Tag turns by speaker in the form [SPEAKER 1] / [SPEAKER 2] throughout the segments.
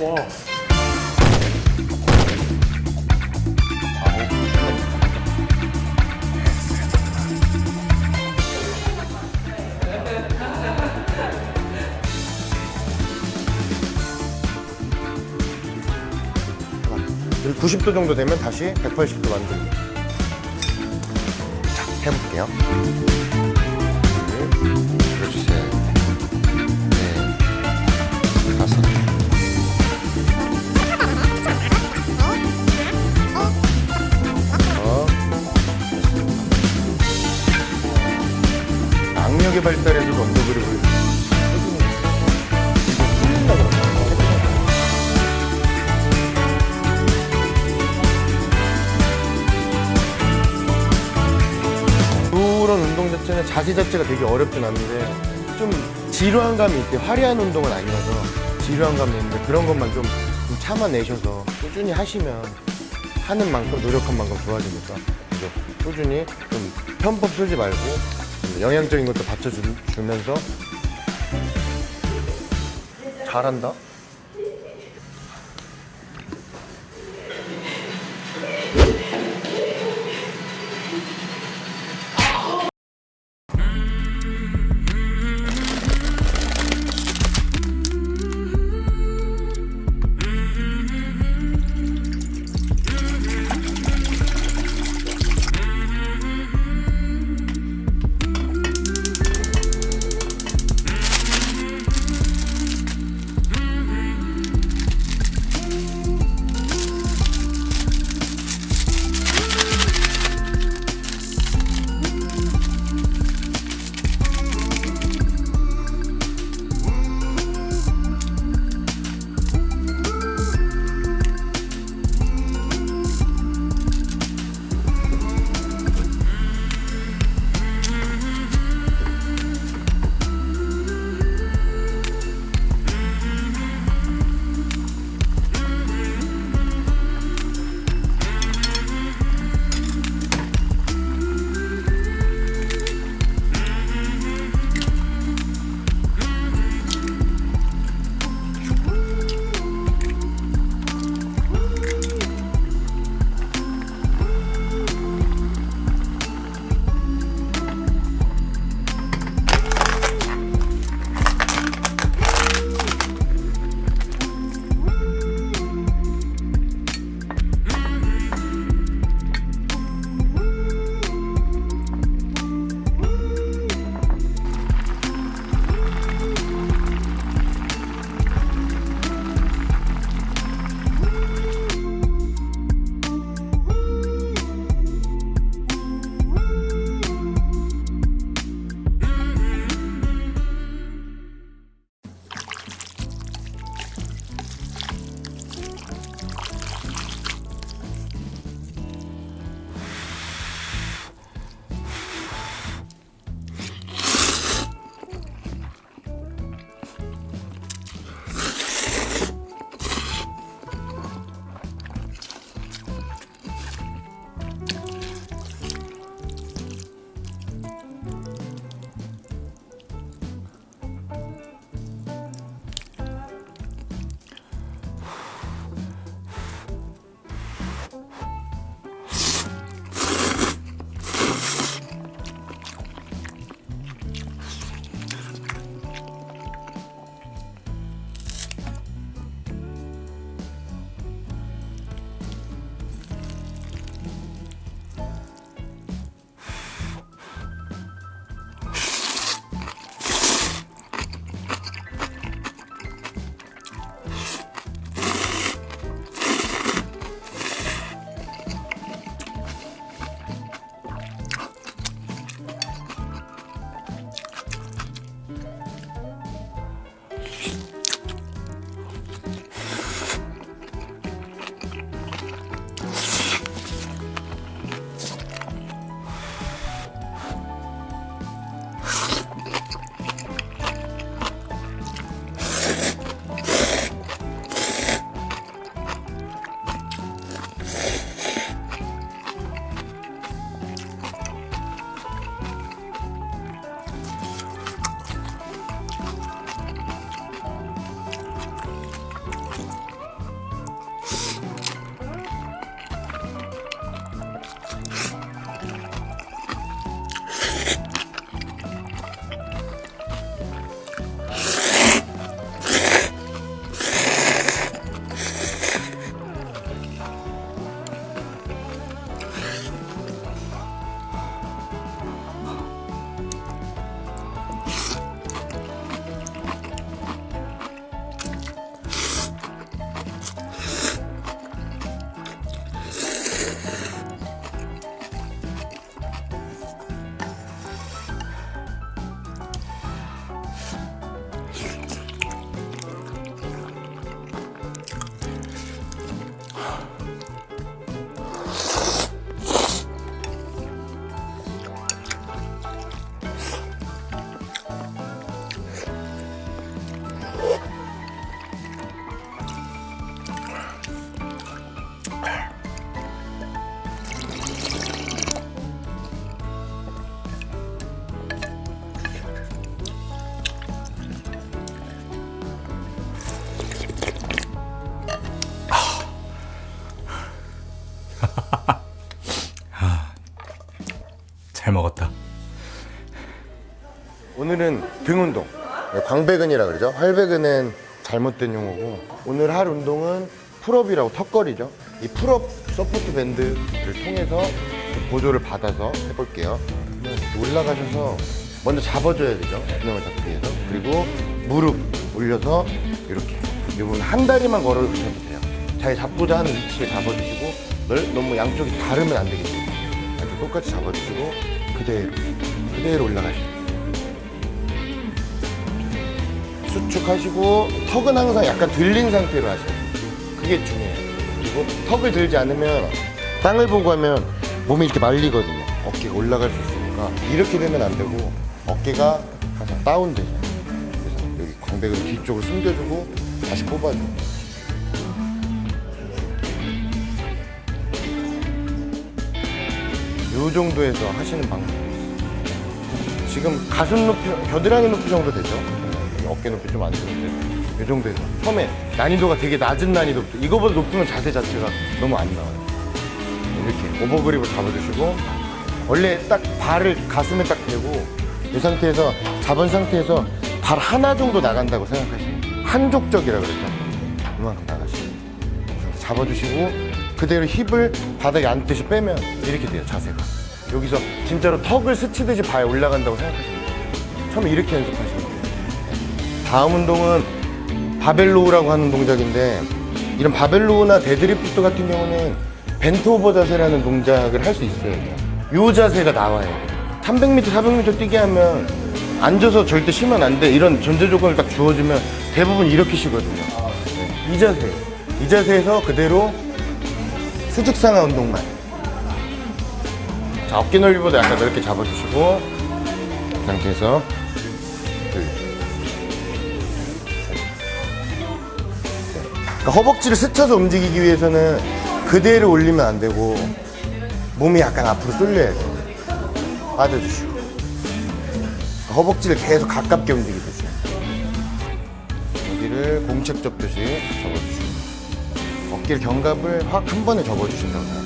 [SPEAKER 1] 와, 와.
[SPEAKER 2] 잠깐. 90도 정도 되면 다시 180도 만듭니다. 자, 해볼게요. 둘, 그렇지. 네, 악력의 발달에서 언더 그립을? 그런 운동 자체는 자세 자체가 되게 어렵진 않은데 좀 지루한 감이 있대 화려한 운동은 아니어서 지루한 감이 있는데 그런 것만 좀, 좀 참아내셔서 꾸준히 하시면 하는 만큼 노력한 만큼 좋아지니까 그래서 꾸준히 좀 편법 쓰지 말고 좀 영양적인 것도 받쳐주면서 잘한다 잘 먹었다. 오늘은 등 운동. 광배근이라 그러죠. 활배근은 잘못된 용어고. 오늘 할 운동은 pull-up이라고 턱걸이죠. 이 pull-up support band를 통해서 보조를 받아서 해볼게요. 올라가셔서 먼저 잡아줘야 되죠. 균형을 잡기 위해서. 그리고 무릎 올려서 이렇게. 여러분 한 다리만 걸어주시면 돼요. 잘 잡고자 하는 위치를 잡아주시고 너무 양쪽이 다르면 안 되겠죠. 똑같이 잡아주시고 그대로 그대로 올라가시죠. 수축하시고 턱은 항상 약간 들린 상태로 하셔야 돼요. 그게 중요해요. 그리고 턱을 들지 않으면 땅을 보고 하면 몸이 이렇게 말리거든요. 어깨가 올라갈 수 있으니까 이렇게 되면 안 되고 어깨가 항상 다운되잖아요. 그래서 여기 광배근 뒤쪽을 숨겨주고 다시 뽑아줘 요. 이 정도에서 하시는 방법이 있어요. 지금 가슴 높이, 겨드랑이 높이 정도 되죠? 네, 어깨 높이 좀 안 되는데 이 정도에서 처음에 난이도가 되게 낮은 난이도부터 이거보다 높으면 자세 자체가 너무 안 나와요. 이렇게 오버그립을 잡아주시고 원래 딱 발을 가슴에 딱 대고 이 상태에서 잡은 상태에서 발 하나 정도 나간다고 생각하시면 돼요. 한족적이라 그러죠. 이만큼 나가시고 잡아주시고 그대로 힙을 바닥에 앉듯이 빼면 이렇게 돼요 자세가. 여기서 진짜로 턱을 스치듯이 발 올라간다고 생각하시면 돼요. 처음에 이렇게 연습하시면 돼요. 다음 운동은 barbell row라고 하는 동작인데 이런 barbell row나 deadlift 같은 경우는 bent over 자세라는 동작을 할 수 있어요. 이 자세가 나와요. 300m, 400m 뛰게 하면 앉아서 절대 쉬면 안 돼. 이런 전제 조건을 딱 주어지면 대부분 이렇게 쉬거든요. 네, 이 자세. 이 자세에서 그대로 수직상하 운동만. 자 어깨 넓이보다 약간 넓게 잡아주시고 이 상태에서. 그러니까 허벅지를 스쳐서 움직이기 위해서는 그대로 올리면 안 되고 몸이 약간 앞으로 쏠려야 돼요 빠져주시고. 그러니까 허벅지를 계속 가깝게 움직이듯이. 여기를 공책 접듯이 접어주시고 어깨를 견갑을 확 한 번에 접어주신다고 돼요.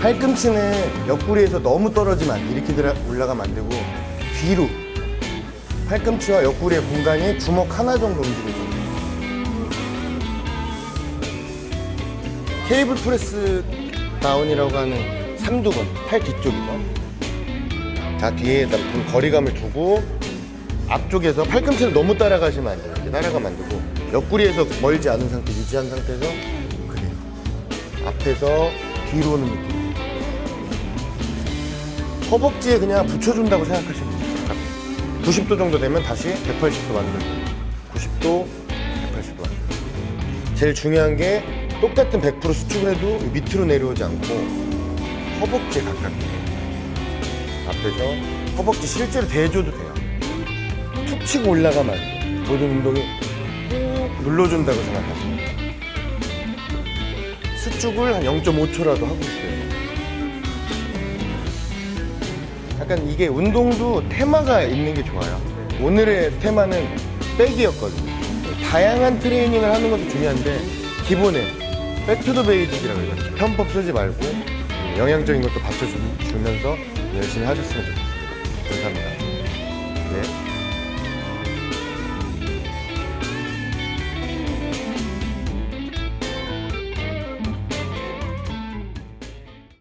[SPEAKER 2] 팔꿈치는 옆구리에서 너무 떨어지면 안 돼. 이렇게 올라가면 안 되고 뒤로 팔꿈치와 옆구리의 공간이 주먹 하나 정도 움직여줘요. cable press down이라고 하는 삼두근, 팔 뒤쪽이죠. 자, 뒤에다 좀 거리감을 두고 앞쪽에서 팔꿈치를 너무 따라가시면 안 돼요. 이렇게 따라가면 안 되고 옆구리에서 멀지 않은 상태 유지한 상태에서 그대로 앞에서 뒤로 오는 느낌. 허벅지에 그냥 붙여준다고 생각하시면 돼요. 약간 90도 정도 되면 다시 180도 만들고 90도, 180도 만들고 제일 중요한 게 똑같은 100% 수축을 해도 밑으로 내려오지 않고 허벅지에 가깝게 앞에서 허벅지 실제로 대줘도 돼요. 툭 치고 올라가면. 모든 운동이 꾹 눌러준다고 생각하시면 돼요. 수축을 한 0.5초라도 하고 있어요. 약간 이게 운동도 테마가 있는 게 좋아요. 오늘의 테마는 back이었거든요. 다양한 트레이닝을 하는 것도 중요한데 기본에 back to the basic이라고 해요. 편법 쓰지 말고 영양적인 것도 받쳐주면서 열심히 하셨으면 좋겠습니다. 감사합니다.